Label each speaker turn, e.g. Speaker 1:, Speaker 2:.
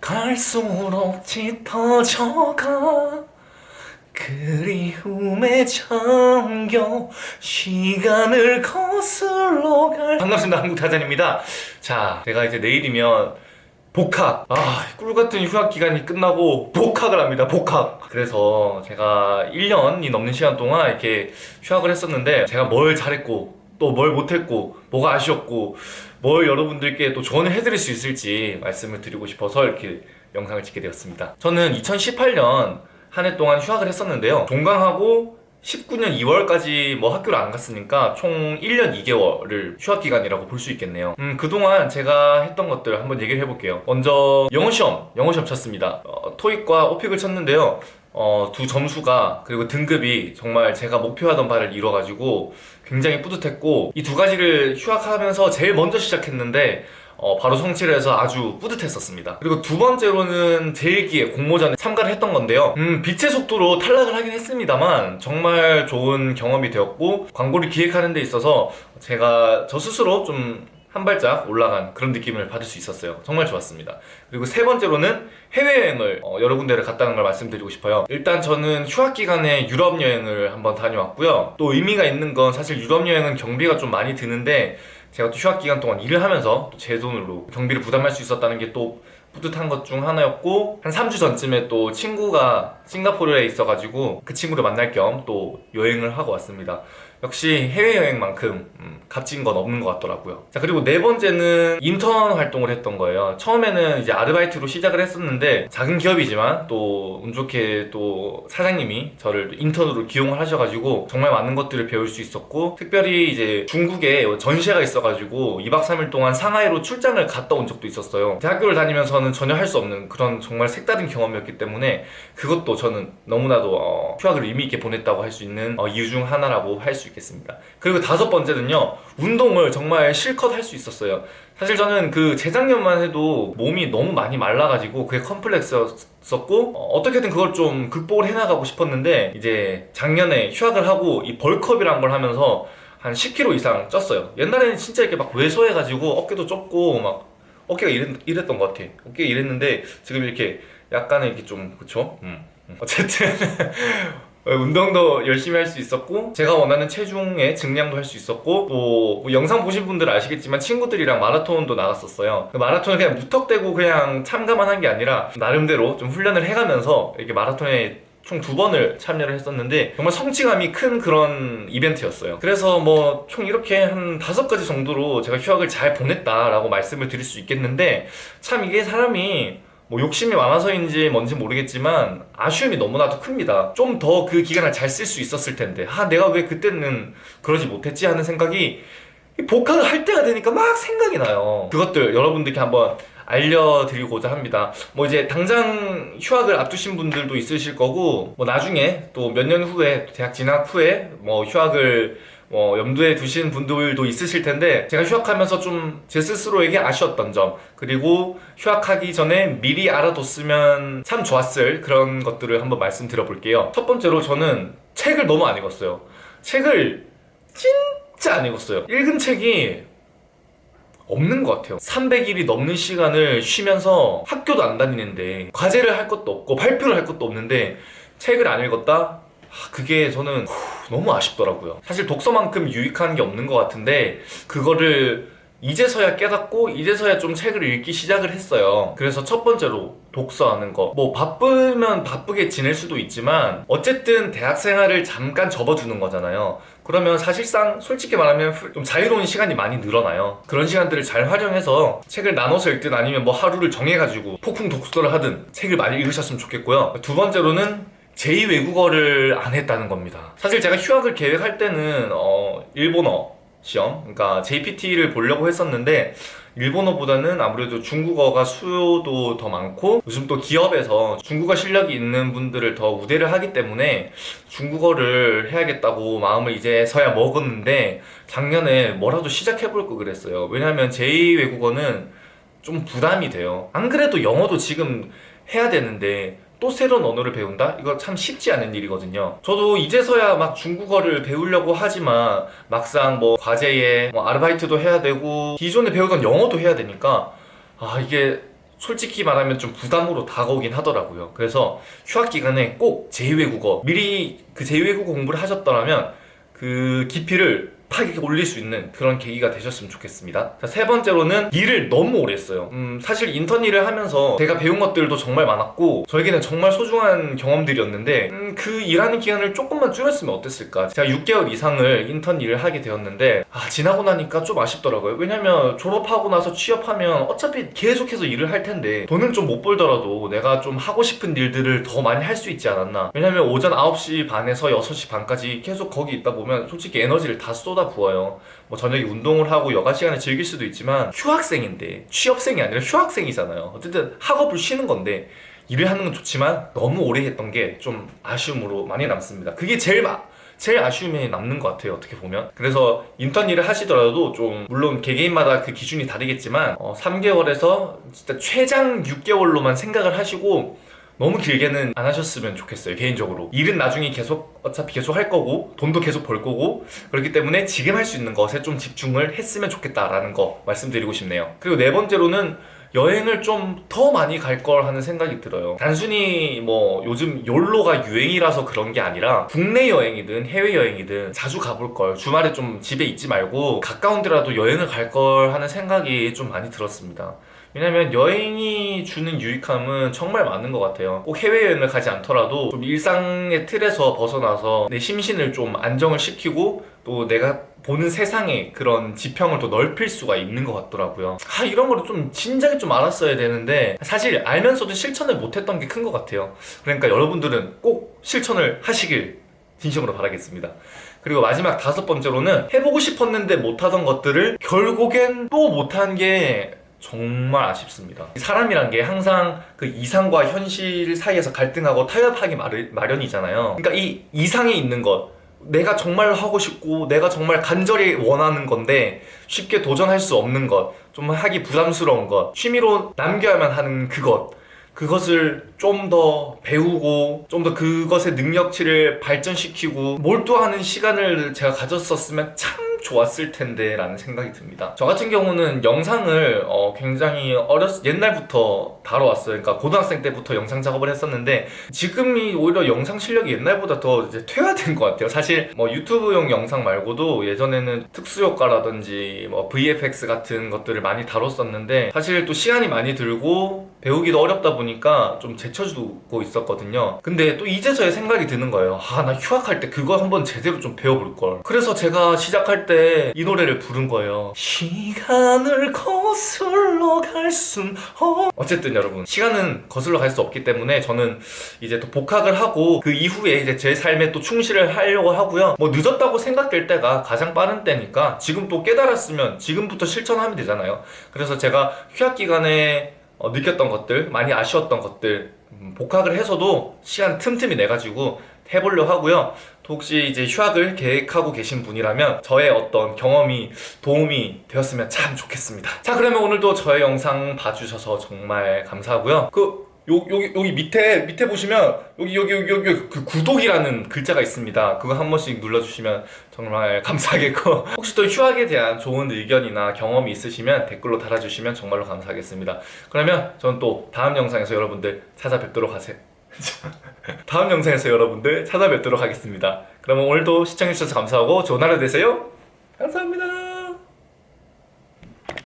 Speaker 1: 갈수록 짙어져가. 그리움에 잠겨 시간을 거슬러 갈. 반갑습니다 한국타잔입니다. 자 제가 이제 내일이면 복학. 아 꿀같은 휴학기간이 끝나고 복학을 합니다 복학. 그래서 제가 1년이 넘는 시간 동안 이렇게 휴학을 했었는데 제가 뭘 잘했고 또 뭘 못했고 뭐가 아쉬웠고 뭘 여러분들께 또 조언을 해드릴 수 있을지 말씀을 드리고 싶어서 이렇게 영상을 찍게 되었습니다. 저는 2018년 한 해 동안 휴학을 했었는데요. 종강하고 19년 2월까지 뭐 학교를 안 갔으니까 총 1년 2개월을 휴학 기간이라고 볼 수 있겠네요. 음, 그동안 제가 했던 것들 한번 얘기를 해볼게요. 먼저 영어 시험, 영어 시험 쳤습니다. 어, 토익과 오픽을 쳤는데요 어, 두 점수가 그리고 등급이 정말 제가 목표하던 바를 이뤄가지고 굉장히 뿌듯했고 이 두 가지를 휴학하면서 제일 먼저 시작했는데 어, 바로 성취를 해서 아주 뿌듯했었습니다. 그리고 두 번째로는 제1기에 공모전에 참가를 했던 건데요. 음, 빛의 속도로 탈락을 하긴 했습니다만 정말 좋은 경험이 되었고 광고를 기획하는 데 있어서 제가 저 스스로 좀 한 발짝 올라간 그런 느낌을 받을 수 있었어요. 정말 좋았습니다. 그리고 세 번째로는 해외여행을 어, 여러 군데를 갔다는 걸 말씀드리고 싶어요. 일단 저는 휴학 기간에 유럽 여행을 한번 다녀왔고요. 또 의미가 있는 건 사실 유럽 여행은 경비가 좀 많이 드는데 제가 또 휴학 기간 동안 일을 하면서 제 돈으로 경비를 부담할 수 있었다는 게 또 뿌듯한 것 중 하나였고 한 3주 전쯤에 또 친구가 싱가포르에 있어가지고 그 친구를 만날 겸 또 여행을 하고 왔습니다 역시 해외여행만큼 음, 값진 건 없는 것 같더라고요. 자 그리고 네 번째는 인턴 활동을 했던 거예요. 처음에는 이제 아르바이트로 시작을 했었는데 작은 기업이지만 또 운 좋게 또 사장님이 저를 인턴으로 기용을 하셔가지고 정말 많은 것들을 배울 수 있었고 특별히 이제 중국에 전시회가 있어가지고 2박 3일 동안 상하이로 출장을 갔다 온 적도 있었어요. 대학교를 다니면서는 전혀 할 수 없는 그런 정말 색다른 경험이었기 때문에 그것도 저는 너무나도 어, 휴학을 의미 있게 보냈다고 할 수 있는 어, 이유 중 하나라고 할 수 있겠습니다 그리고 다섯 번째는요 운동을 정말 실컷 할 수 있었어요 사실 저는 그 재작년만 해도 몸이 너무 많이 말라가지고 그게 컴플렉스였었고 어, 떻게든 그걸 좀 극복을 해나가고 싶었는데 이제 작년에 휴학을 하고 이 벌크업이란 걸 하면서 한 10kg 이상 쪘어요 옛날에는 진짜 이렇게 막 왜소해가지고 어깨도 좁고 막 어깨가 이랬, 이랬던 것 같아 어깨가 이랬는데 지금 이렇게 약간의 이렇게 좀 그쵸? 음. 어쨌든 운동도 열심히 할 수 있었고 제가 원하는 체중의 증량도 할 수 있었고 또 뭐 영상 보신 분들 은 아시겠지만 친구들이랑 마라톤도 나갔었어요. 그 마라톤을 그냥 무턱대고 그냥 참가만 한 게 아니라 나름대로 좀 훈련을 해가면서 이렇게 마라톤에 총 두 번을 참여를 했었는데 정말 성취감이 큰 그런 이벤트였어요. 그래서 뭐 총 이렇게 한 다섯 가지 정도로 제가 휴학을 잘 보냈다라고 말씀을 드릴 수 있겠는데 참 이게 사람이 뭐 욕심이 많아서인지 뭔지 모르겠지만 아쉬움이 너무나도 큽니다. 좀 더 그 기간을 잘 쓸 수 있었을 텐데 아 내가 왜 그때는 그러지 못했지 하는 생각이 복학을 할 때가 되니까 막 생각이 나요. 그것들 여러분들께 한번 알려드리고자 합니다. 뭐 이제 당장 휴학을 앞두신 분들도 있으실 거고 뭐 나중에 또 몇 년 후에 대학 진학 후에 뭐 휴학을 어, 염두에 두신 분들도 있으실 텐데 제가 휴학하면서 좀 제 스스로에게 아쉬웠던 점 그리고 휴학하기 전에 미리 알아뒀으면 참 좋았을 그런 것들을 한번 말씀드려 볼게요. 첫 번째로 저는 책을 너무 안 읽었어요. 책을 진짜 안 읽었어요. 읽은 책이 없는 것 같아요. 300일이 넘는 시간을 쉬면서 학교도 안 다니는데 과제를 할 것도 없고 발표를 할 것도 없는데 책을 안 읽었다? 그게 저는 너무 아쉽더라고요. 사실 독서만큼 유익한 게 없는 것 같은데 그거를 이제서야 깨닫고 이제서야 좀 책을 읽기 시작을 했어요. 그래서 첫 번째로 독서하는 거 뭐 바쁘면 바쁘게 지낼 수도 있지만 어쨌든 대학 생활을 잠깐 접어두는 거잖아요 그러면 사실상 솔직히 말하면 좀 자유로운 시간이 많이 늘어나요. 그런 시간들을 잘 활용해서 책을 나눠서 읽든 아니면 뭐 하루를 정해가지고 폭풍 독서를 하든 책을 많이 읽으셨으면 좋겠고요. 두 번째로는 제2외국어를 안 했다는 겁니다. 사실 제가 휴학을 계획할 때는 어, 일본어 시험 그러니까 JPT를 보려고 했었는데 일본어보다는 아무래도 중국어가 수요도 더 많고 요즘 또 기업에서 중국어 실력이 있는 분들을 더 우대를 하기 때문에 중국어를 해야겠다고 마음을 이제서야 먹었는데 작년에 뭐라도 시작해볼 거 그랬어요. 왜냐하면 제2외국어는 좀 부담이 돼요. 안 그래도 영어도 지금 해야 되는데 또 새로운 언어를 배운다? 이거 참 쉽지 않은 일이거든요 저도 이제서야 막 중국어를 배우려고 하지만 막상 뭐 과제에 뭐 아르바이트도 해야 되고 기존에 배우던 영어도 해야 되니까 아 이게 솔직히 말하면 좀 부담으로 다가오긴 하더라고요. 그래서 휴학 기간에 꼭 제2외국어 미리 그 제2외국어 공부를 하셨더라면 그 깊이를 팍 이렇게 올릴 수 있는 그런 계기가 되셨으면 좋겠습니다. 자, 세 번째로는 일을 너무 오래 했어요. 음, 사실 인턴 일을 하면서 제가 배운 것들도 정말 많았고 저에게는 정말 소중한 경험들이었는데 음, 그 일하는 기간을 조금만 줄였으면 어땠을까? 제가 6개월 이상을 인턴 일을 하게 되었는데 아, 지나고 나니까 좀 아쉽더라고요. 왜냐면 졸업하고 나서 취업하면 어차피 계속해서 일을 할 텐데 돈은 좀 못 벌더라도 내가 좀 하고 싶은 일들을 더 많이 할 수 있지 않았나. 왜냐면 오전 9시 반에서 6시 반까지 계속 거기 있다 보면 솔직히 에너지를 다 쏟아 부어요. 뭐 저녁에 운동을 하고 여가 시간에 즐길 수도 있지만 휴학생인데 취업생이 아니라 휴학생이잖아요. 어쨌든 학업을 쉬는 건데 일을 하는 건 좋지만 너무 오래 했던 게 좀 아쉬움으로 많이 남습니다. 그게 제일 마, 제일 아쉬움이 남는 것 같아요 어떻게 보면 그래서 인턴 일을 하시더라도 좀 물론 개개인마다 그 기준이 다르겠지만 어, 3개월에서 진짜 최장 6개월로만 생각을 하시고 너무 길게는 안 하셨으면 좋겠어요 개인적으로. 일은 나중에 계속 어차피 계속 할 거고 돈도 계속 벌 거고 그렇기 때문에 지금 할 수 있는 것에 좀 집중을 했으면 좋겠다라는 거 말씀드리고 싶네요. 그리고 네 번째로는 여행을 좀 더 많이 갈 걸 하는 생각이 들어요. 단순히 뭐 요즘 욜로가 유행이라서 그런 게 아니라 국내 여행이든 해외 여행이든 자주 가볼 걸 주말에 좀 집에 있지 말고 가까운 데라도 여행을 갈 걸 하는 생각이 좀 많이 들었습니다 왜냐면 여행이 주는 유익함은 정말 많은 것 같아요. 꼭 해외여행을 가지 않더라도 좀 일상의 틀에서 벗어나서 내 심신을 좀 안정을 시키고 또 내가 보는 세상의 그런 지평을 또 넓힐 수가 있는 것 같더라고요. 아 이런 거를 좀 진작에 좀 알았어야 되는데 사실 알면서도 실천을 못했던 게 큰 것 같아요. 그러니까 여러분들은 꼭 실천을 하시길 진심으로 바라겠습니다. 그리고 마지막 다섯 번째로는 해보고 싶었는데 못하던 것들을 결국엔 또 못한 게 정말 아쉽습니다. 사람이란 게 항상 그 이상과 현실 사이에서 갈등하고 타협하기 마련- 마련이잖아요. 그러니까 이 이상에 있는 것 내가 정말 하고 싶고 내가 정말 간절히 원하는 건데 쉽게 도전할 수 없는 것좀 하기 부담스러운 것 취미로 남겨야만 하는 그것 그것을 좀 더 배우고 좀 더 그것의 능력치를 발전시키고 몰두하는 시간을 제가 가졌었으면 참 좋았을 텐데 라는 생각이 듭니다. 저 같은 경우는 영상을 어, 굉장히 어렸 옛날부터 다뤄왔어요. 그러니까 고등학생 때부터 영상 작업을 했었는데 지금이 오히려 영상 실력이 옛날보다 더 이제 퇴화된 것 같아요. 사실 뭐 유튜브용 영상 말고도 예전에는 특수효과라든지 뭐 VFX 같은 것들을 많이 다뤘었는데 사실 또 시간이 많이 들고 배우기도 어렵다 보니까 좀 제쳐주고 있었거든요. 근데 또 이제서야 생각이 드는 거예요. 아 나 휴학할 때 그거 한번 제대로 좀 배워볼 걸. 그래서 제가 시작할 때 이 노래를 부른 거예요. 시간을 거슬러 갈 순 없... 어쨌든 여러분 시간은 거슬러 갈 수 없기 때문에 저는 이제 또 복학을 하고 그 이후에 이제 제 삶에 또 충실을 하려고 하고요. 뭐 늦었다고 생각될 때가 가장 빠른 때니까 지금 또 깨달았으면 지금부터 실천하면 되잖아요. 그래서 제가 휴학 기간에 어, 느꼈던 것들 많이 아쉬웠던 것들 음, 복학을 해서도 시간 틈틈이 내가지고 해보려 하고요. 또 혹시 이제 휴학을 계획하고 계신 분이라면 저의 어떤 경험이 도움이 되었으면 참 좋겠습니다. 자 그러면 오늘도 저의 영상 봐주셔서 정말 감사하고요. 그 요, 여기, 여기 밑에 밑에 보시면 여기 여기 여기 여기 그 구독이라는 글자가 있습니다. 그거 한 번씩 눌러주시면 정말 감사하겠고. 혹시 또 휴학에 대한 좋은 의견이나 경험이 있으시면 댓글로 달아주시면 정말로 감사하겠습니다. 그러면 저는 또 다음 영상에서 여러분들 찾아뵙도록 하세요 다음 영상에서 여러분들 찾아뵙도록 하겠습니다. 그러면 오늘도 시청해주셔서 감사하고 좋은 하루 되세요. 감사합니다